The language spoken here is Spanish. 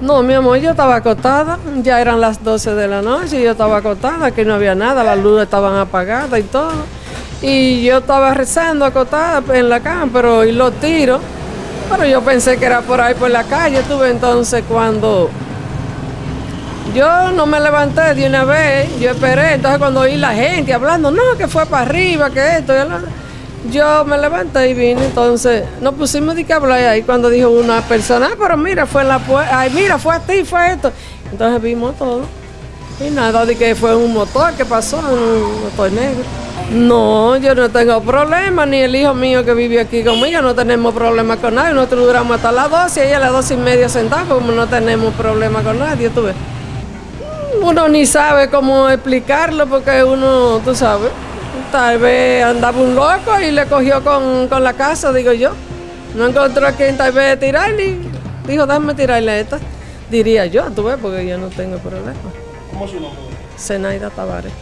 No, mi amor, yo estaba acostada, ya eran las 12 de la noche, yo estaba acostada, que no había nada, las luces estaban apagadas y todo. Y yo estaba rezando acostada en la cama, pero oí los tiros. Pero yo pensé que era por ahí por la calle, tuve entonces cuando yo no me levanté de una vez, yo esperé, entonces cuando oí la gente hablando, no, que fue para arriba, que esto, y yo me levanté y vine, entonces nos pusimos de que hablar ahí cuando dijo una persona, ah, pero mira, fue la puerta, ay, mira, fue a ti, fue esto. Entonces vimos todo. Y nada, de que fue un motor que pasó, un motor negro. No, yo no tengo problema, ni el hijo mío que vive aquí conmigo, no tenemos problema con nadie. Nosotros duramos hasta las 12 y ella a las 12 y media sentada, como no tenemos problema con nadie, tú ves. Uno ni sabe cómo explicarlo porque uno, tú sabes, tal vez andaba un loco y le cogió con, con la casa, digo yo. No encontró a quien tal vez tirarle y dijo, déjame tirarle a esta. Diría yo, tú ves, porque yo no tengo problema. ¿Cómo es su nombre? Zenaida Tavares.